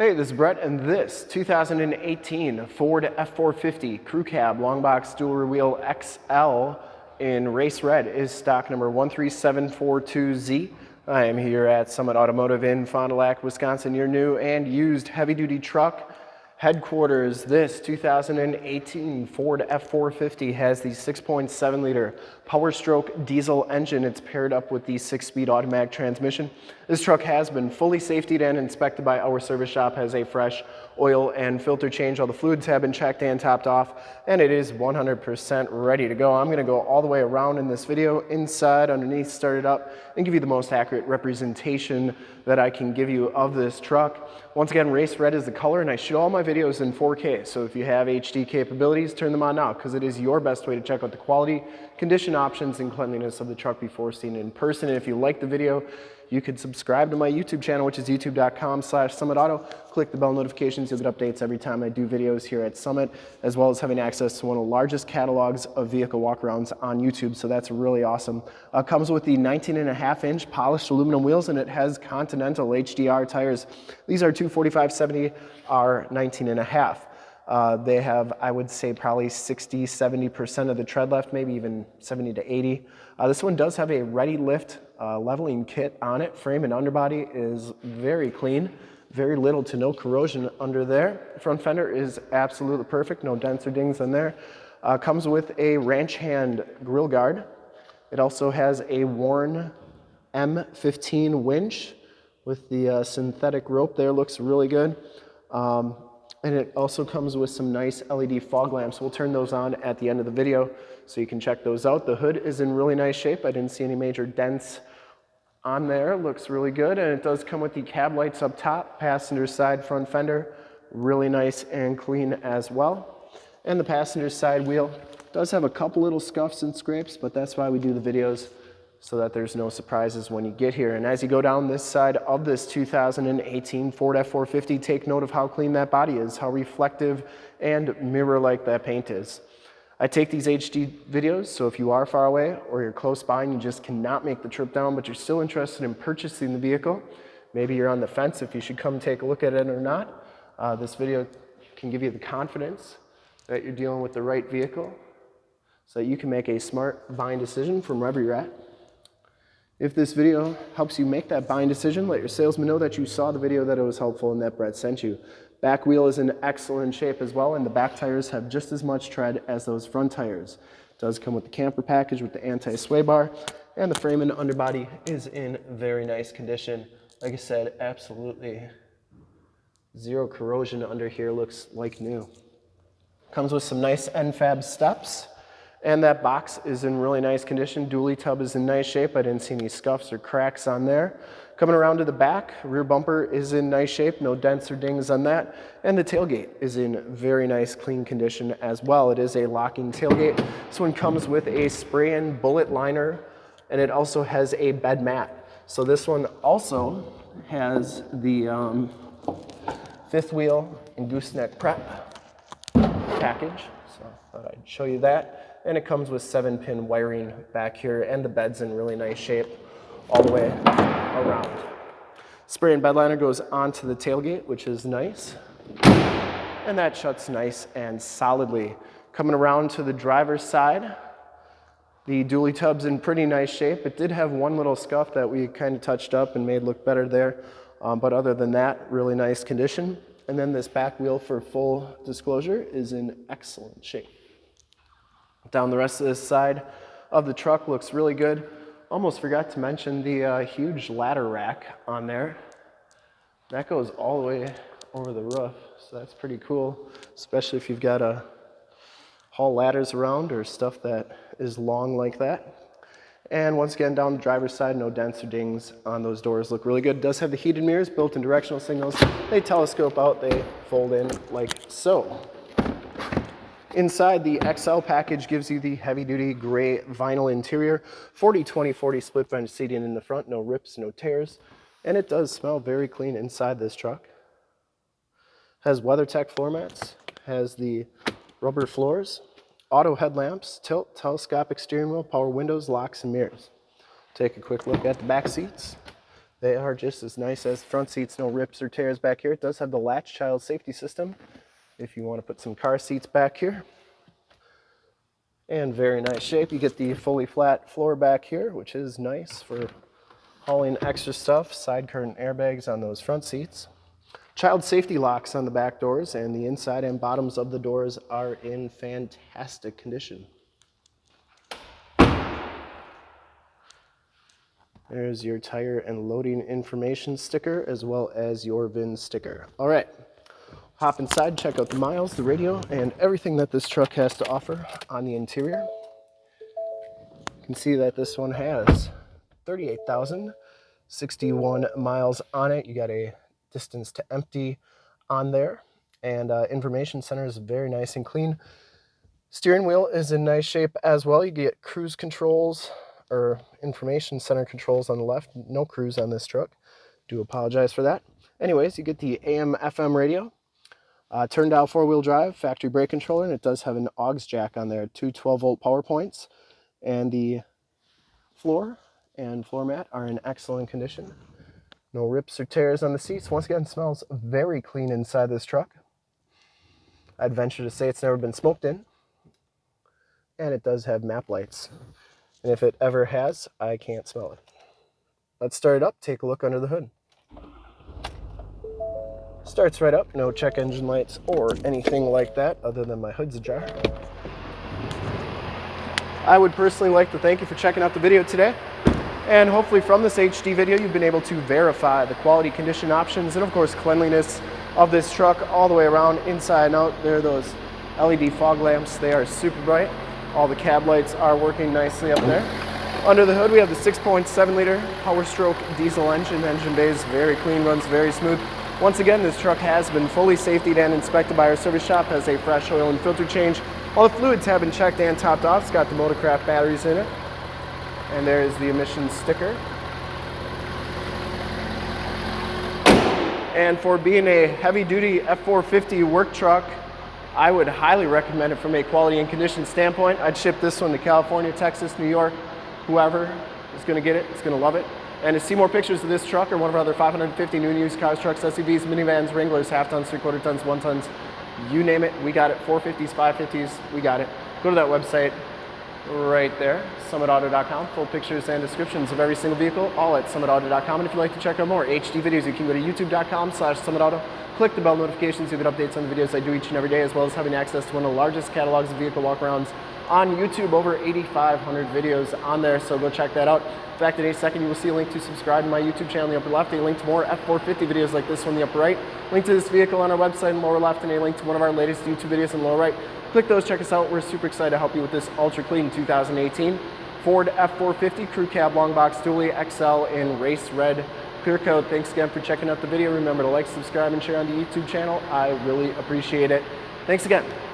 Hey, this is Brett, and this 2018 Ford F450 Crew Cab Long Box Dual Wheel XL in race red is stock number 13742Z. I am here at Summit Automotive in Fond du Lac, Wisconsin, your new and used heavy-duty truck headquarters. This 2018 Ford F450 has the 6.7 liter Power Stroke diesel engine. It's paired up with the six speed automatic transmission. This truck has been fully safetied and inspected by our service shop, has a fresh oil and filter change. All the fluids have been checked and topped off, and it is 100% ready to go. I'm gonna go all the way around in this video, inside, underneath, start it up, and give you the most accurate representation that I can give you of this truck. Once again, race red is the color, and I shoot all my videos in 4K. So if you have HD capabilities, turn them on now, because it is your best way to check out the quality, condition options, and cleanliness of the truck before seeing it in person. And if you like the video, you could subscribe to my YouTube channel, which is youtube.com slash summitauto. Click the bell notifications. You'll get updates every time I do videos here at Summit, as well as having access to one of the largest catalogs of vehicle walkarounds on YouTube. So that's really awesome. Uh, comes with the 19 and a half inch polished aluminum wheels, and it has Continental HDR tires. These are 245-70 R 19 and a half. Uh, they have, I would say, probably 60, 70% of the tread left, maybe even 70 to 80. Uh, this one does have a ReadyLift uh, leveling kit on it. Frame and underbody is very clean. Very little to no corrosion under there. Front fender is absolutely perfect. No dents or dings in there. Uh, comes with a ranch hand grill guard. It also has a Warn M15 winch with the uh, synthetic rope there. Looks really good. Um, and it also comes with some nice LED fog lamps. We'll turn those on at the end of the video so you can check those out. The hood is in really nice shape. I didn't see any major dents on there. Looks really good. And it does come with the cab lights up top, passenger side front fender. Really nice and clean as well. And the passenger side wheel does have a couple little scuffs and scrapes, but that's why we do the videos so that there's no surprises when you get here. And as you go down this side of this 2018 Ford F450, take note of how clean that body is, how reflective and mirror-like that paint is. I take these HD videos, so if you are far away or you're close by and you just cannot make the trip down, but you're still interested in purchasing the vehicle, maybe you're on the fence if you should come take a look at it or not, uh, this video can give you the confidence that you're dealing with the right vehicle so that you can make a smart buying decision from wherever you're at. If this video helps you make that buying decision, let your salesman know that you saw the video, that it was helpful, and that Brett sent you. Back wheel is in excellent shape as well, and the back tires have just as much tread as those front tires. It does come with the camper package with the anti-sway bar, and the frame and underbody is in very nice condition. Like I said, absolutely zero corrosion under here, looks like new. Comes with some nice NFAB steps. And that box is in really nice condition. Dually tub is in nice shape. I didn't see any scuffs or cracks on there. Coming around to the back, rear bumper is in nice shape. No dents or dings on that. And the tailgate is in very nice, clean condition as well. It is a locking tailgate. This one comes with a spray-in bullet liner, and it also has a bed mat. So this one also has the um, fifth wheel and gooseneck prep package. So I thought I'd show you that and it comes with seven pin wiring back here and the bed's in really nice shape all the way around. Spray and bed liner goes onto the tailgate, which is nice. And that shuts nice and solidly. Coming around to the driver's side, the dually tub's in pretty nice shape. It did have one little scuff that we kind of touched up and made look better there. Um, but other than that, really nice condition. And then this back wheel for full disclosure is in excellent shape. Down the rest of this side of the truck looks really good. Almost forgot to mention the uh, huge ladder rack on there. That goes all the way over the roof, so that's pretty cool, especially if you've got to haul ladders around or stuff that is long like that. And once again, down the driver's side, no dents or dings on those doors. Look really good. It does have the heated mirrors, built-in directional signals. They telescope out, they fold in like so. Inside, the XL package gives you the heavy-duty gray vinyl interior, 40-20-40 split bench seating in the front, no rips, no tears, and it does smell very clean inside this truck. Has WeatherTech floor mats, has the rubber floors, auto headlamps, tilt, telescopic steering wheel, power windows, locks, and mirrors. Take a quick look at the back seats. They are just as nice as front seats, no rips or tears back here. It does have the latch child safety system if you want to put some car seats back here. And very nice shape. You get the fully flat floor back here, which is nice for hauling extra stuff. Side curtain airbags on those front seats. Child safety locks on the back doors and the inside and bottoms of the doors are in fantastic condition. There's your tire and loading information sticker as well as your VIN sticker. All right, hop inside, check out the miles, the radio, and everything that this truck has to offer on the interior. You can see that this one has 38,061 miles on it. You got a distance to empty on there and uh, information center is very nice and clean. Steering wheel is in nice shape as well. You get cruise controls, or information center controls on the left. No cruise on this truck. Do apologize for that. Anyways, you get the AM FM radio, uh, turn dial four wheel drive, factory brake controller, and it does have an aux jack on there, two 12 volt power points, and the floor and floor mat are in excellent condition. No rips or tears on the seats. Once again, smells very clean inside this truck. I'd venture to say it's never been smoked in. And it does have map lights. And if it ever has, I can't smell it. Let's start it up, take a look under the hood. Starts right up, no check engine lights or anything like that other than my hood's ajar. I would personally like to thank you for checking out the video today. And hopefully from this HD video, you've been able to verify the quality condition options and of course cleanliness of this truck all the way around inside and out. There are those LED fog lamps. They are super bright. All the cab lights are working nicely up there. Under the hood, we have the 6.7 liter Power Stroke diesel engine. Engine bay is very clean, runs very smooth. Once again, this truck has been fully safetied and inspected by our service shop, has a fresh oil and filter change. All the fluids have been checked and topped off. It's got the Motorcraft batteries in it. And there's the emissions sticker. And for being a heavy duty F450 work truck, I would highly recommend it from a quality and condition standpoint. I'd ship this one to California, Texas, New York, whoever is gonna get it, it, is gonna love it. And to see more pictures of this truck or one of our other 550 new and used cars, trucks, SUVs, minivans, Wranglers, half tons, three quarter tons, one tons, you name it, we got it. 450s, 550s, we got it. Go to that website right there, summitauto.com. Full pictures and descriptions of every single vehicle, all at summitauto.com. And if you'd like to check out more HD videos, you can go to youtube.com slash summitauto click the bell notifications, you get updates on the videos I do each and every day, as well as having access to one of the largest catalogs of vehicle walkarounds on YouTube, over 8,500 videos on there, so go check that out. In fact, in a second, you will see a link to subscribe to my YouTube channel in the upper left, a link to more F450 videos like this one in the upper right, link to this vehicle on our website in the lower left, and a link to one of our latest YouTube videos in the lower right. Click those, check us out. We're super excited to help you with this ultra clean 2018 Ford F450 Crew Cab Long Box Dually XL in race red Clear Coat, thanks again for checking out the video. Remember to like, subscribe, and share on the YouTube channel. I really appreciate it. Thanks again.